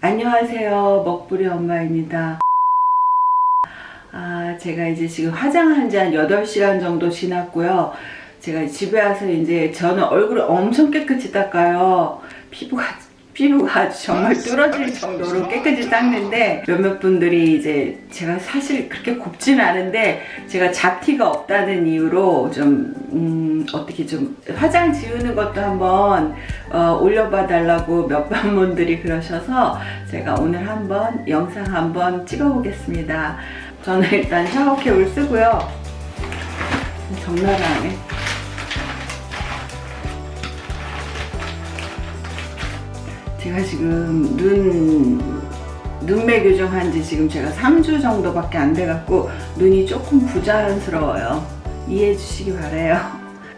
안녕하세요. 먹부리 엄마입니다. 아 제가 이제 지금 화장한 지 한 8시간 정도 지났고요. 제가 집에 와서 이제 저는 얼굴을 엄청 깨끗이 닦아요. 피부가 피부가 아주 정말 뚫어질 정도로 깨끗이 닦는데 몇몇 분들이 이제 제가 사실 그렇게 곱진 않은데 제가 잡티가 없다는 이유로 좀 음, 어떻게 좀 화장 지우는 것도 한번 어, 올려봐 달라고 몇몇 분들이 그러셔서 제가 오늘 한번 영상 한번 찍어 보겠습니다. 저는 일단 샤워캡을 쓰고요. 적나라하 제가 지금 눈 눈매 교정한 지 지금 제가 3주 정도밖에 안 돼갖고 눈이 조금 부자연스러워요. 이해해 주시기 바래요.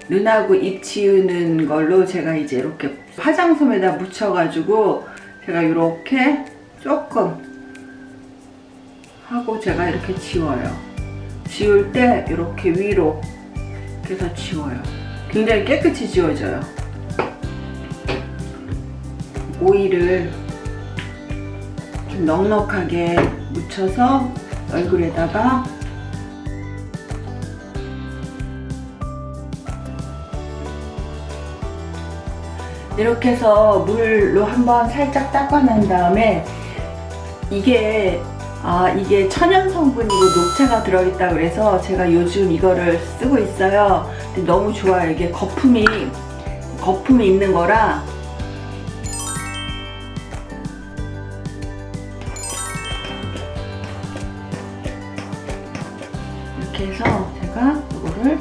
눈하고 입 지우는 걸로 제가 이제 이렇게 화장솜에다 묻혀가지고 제가 이렇게 조금 하고 제가 이렇게 지워요. 지울 때 이렇게 위로 이렇게 해서 지워요. 굉장히 깨끗이 지워져요 오일을 좀 넉넉하게 묻혀서 얼굴에다가 이렇게 해서 물로 한번 살짝 닦아낸 다음에 이게 아 이게 천연 성분이고 녹차가 들어있다 그래서 제가 요즘 이거를 쓰고 있어요. 근데 너무 좋아요. 이게 거품이 거품이 있는 거라 이렇게 해서 제가 이거를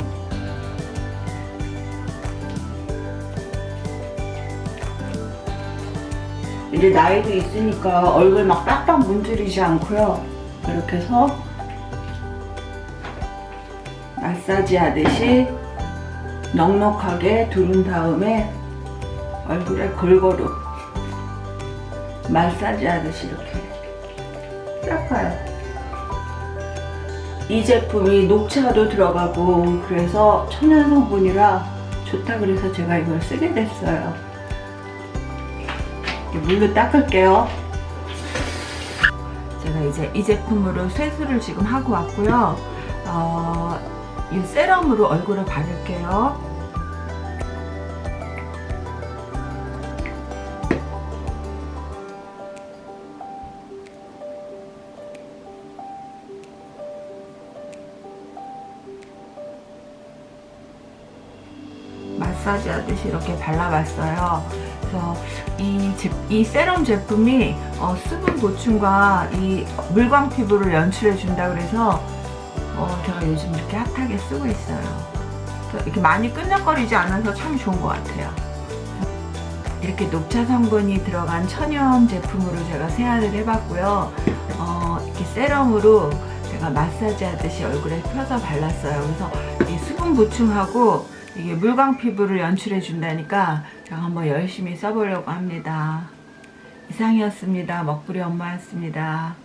이제 나이도 있으니까 얼굴 막 빡빡 문지르지 않고요. 이렇게 해서 마사지 하듯이 넉넉하게 두른 다음에 얼굴에 골고루 마사지 하듯이 이렇게 닦아요 이 제품이 녹차도 들어가고 그래서 천연 성분이라 좋다 그래서 제가 이걸 쓰게 됐어요. 물로 닦을게요. 제가 이제 이 제품으로 세수를 지금 하고 왔고요. 어, 이 세럼으로 얼굴을 바를게요 마사지 하듯이 이렇게 발라봤어요. 그래서 이, 제, 이 세럼 제품이 어, 수분 보충과 이 물광 피부를 연출해 준다 그래서 어, 제가 요즘 이렇게 핫하게 쓰고 있어요. 이렇게 많이 끈적거리지 않아서 참 좋은 것 같아요. 이렇게 녹차 성분이 들어간 천연 제품으로 제가 세안을 해봤고요. 어, 이렇게 세럼으로 제가 마사지 하듯이 얼굴에 펴서 발랐어요. 그래서 이 수분 보충하고 이게 물광 피부를 연출해 준다니까 제가 한번 열심히 써보려고 합니다. 이상이었습니다. 먹부리 엄마였습니다.